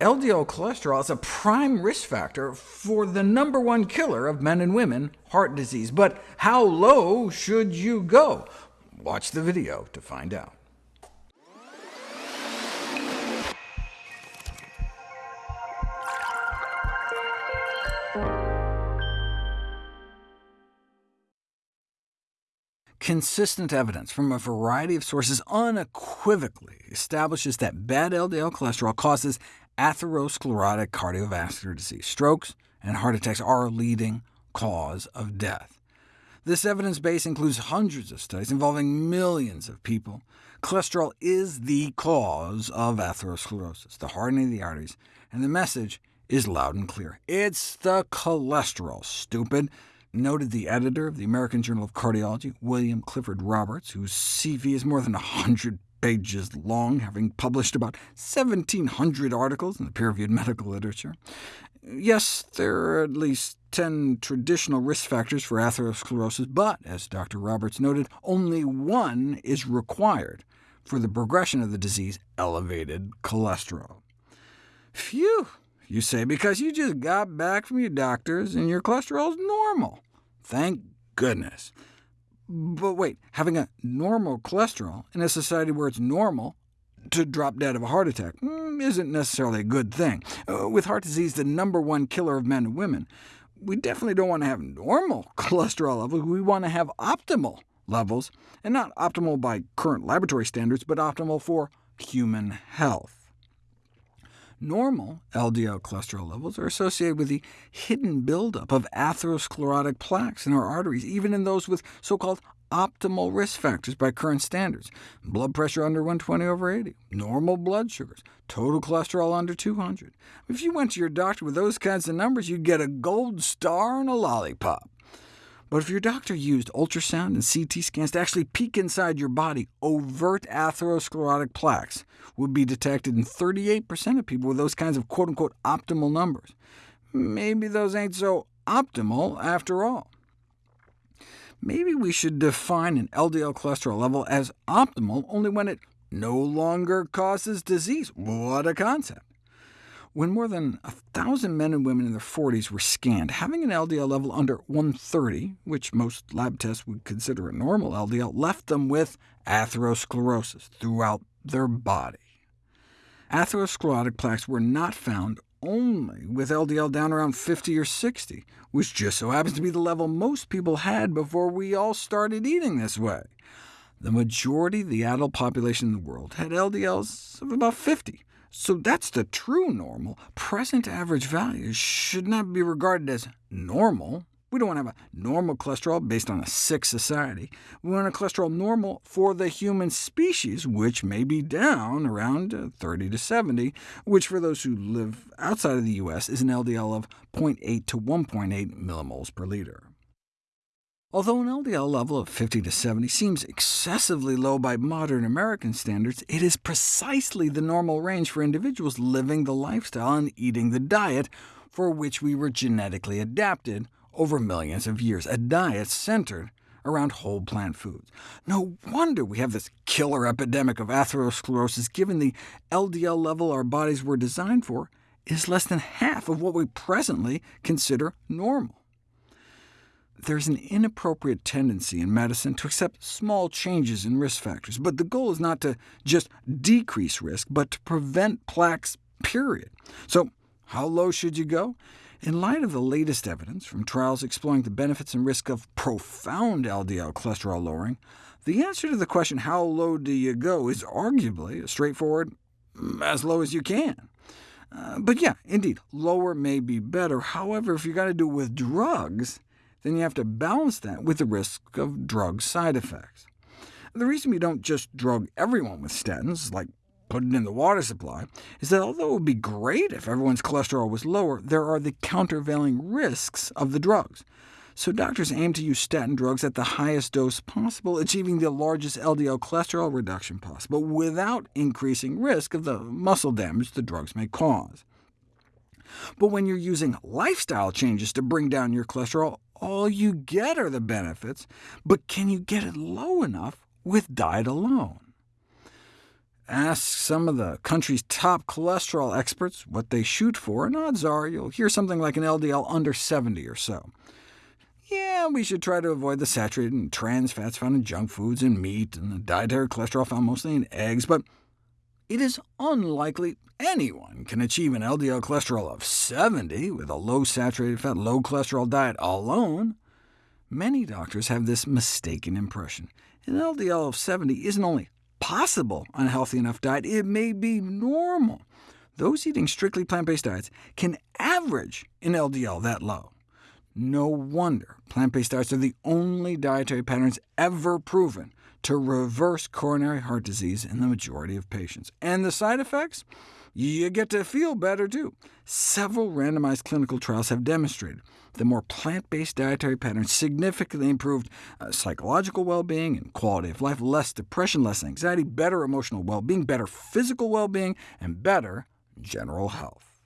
LDL cholesterol is a prime risk factor for the number one killer of men and women, heart disease. But how low should you go? Watch the video to find out. Consistent evidence from a variety of sources unequivocally establishes that bad LDL cholesterol causes atherosclerotic cardiovascular disease. Strokes and heart attacks are a leading cause of death. This evidence base includes hundreds of studies involving millions of people. Cholesterol is the cause of atherosclerosis, the hardening of the arteries, and the message is loud and clear. It's the cholesterol, stupid noted the editor of the American Journal of Cardiology, William Clifford Roberts, whose CV is more than 100 pages long, having published about 1,700 articles in the peer-reviewed medical literature. Yes, there are at least 10 traditional risk factors for atherosclerosis, but, as Dr. Roberts noted, only one is required for the progression of the disease, elevated cholesterol. Phew! You say because you just got back from your doctors and your cholesterol is normal. Thank goodness. But wait, having a normal cholesterol in a society where it's normal to drop dead of a heart attack mm, isn't necessarily a good thing. Uh, with heart disease the number one killer of men and women, we definitely don't want to have normal cholesterol levels. We want to have optimal levels, and not optimal by current laboratory standards, but optimal for human health. Normal LDL cholesterol levels are associated with the hidden buildup of atherosclerotic plaques in our arteries, even in those with so-called optimal risk factors by current standards. Blood pressure under 120 over 80, normal blood sugars, total cholesterol under 200. If you went to your doctor with those kinds of numbers, you'd get a gold star and a lollipop. But if your doctor used ultrasound and CT scans to actually peek inside your body, overt atherosclerotic plaques would be detected in 38% of people with those kinds of quote-unquote optimal numbers. Maybe those ain't so optimal after all. Maybe we should define an LDL cholesterol level as optimal only when it no longer causes disease. What a concept! When more than 1,000 men and women in their 40s were scanned, having an LDL level under 130, which most lab tests would consider a normal LDL, left them with atherosclerosis throughout their body. Atherosclerotic plaques were not found only with LDL down around 50 or 60, which just so happens to be the level most people had before we all started eating this way. The majority of the adult population in the world had LDLs of about 50, so that's the true normal. Present average values should not be regarded as normal. We don't want to have a normal cholesterol based on a sick society. We want a cholesterol normal for the human species, which may be down around uh, 30 to 70, which for those who live outside of the U.S. is an LDL of 0.8 to 1.8 millimoles per liter. Although an LDL level of 50 to 70 seems excessively low by modern American standards, it is precisely the normal range for individuals living the lifestyle and eating the diet for which we were genetically adapted over millions of years, a diet centered around whole plant foods. No wonder we have this killer epidemic of atherosclerosis, given the LDL level our bodies were designed for is less than half of what we presently consider normal there's an inappropriate tendency in medicine to accept small changes in risk factors, but the goal is not to just decrease risk, but to prevent plaques, period. So how low should you go? In light of the latest evidence from trials exploring the benefits and risk of profound LDL cholesterol lowering, the answer to the question, how low do you go, is arguably as straightforward mm, as low as you can. Uh, but yeah, indeed, lower may be better. However, if you've got to do it with drugs, then you have to balance that with the risk of drug side effects. The reason we don't just drug everyone with statins, like put it in the water supply, is that although it would be great if everyone's cholesterol was lower, there are the countervailing risks of the drugs. So doctors aim to use statin drugs at the highest dose possible, achieving the largest LDL cholesterol reduction possible, without increasing risk of the muscle damage the drugs may cause. But when you're using lifestyle changes to bring down your cholesterol, all you get are the benefits, but can you get it low enough with diet alone? Ask some of the country's top cholesterol experts what they shoot for, and odds are you'll hear something like an LDL under 70 or so. Yeah, we should try to avoid the saturated and trans fats found in junk foods and meat, and the dietary cholesterol found mostly in eggs, but it is unlikely anyone can achieve an LDL cholesterol of 70 with a low saturated fat, low cholesterol diet alone. Many doctors have this mistaken impression. An LDL of 70 isn't only possible on a healthy enough diet, it may be normal. Those eating strictly plant-based diets can average an LDL that low. No wonder plant-based diets are the only dietary patterns ever proven to reverse coronary heart disease in the majority of patients. And the side effects? You get to feel better, too. Several randomized clinical trials have demonstrated that more plant-based dietary patterns significantly improved uh, psychological well-being and quality of life, less depression, less anxiety, better emotional well-being, better physical well-being, and better general health.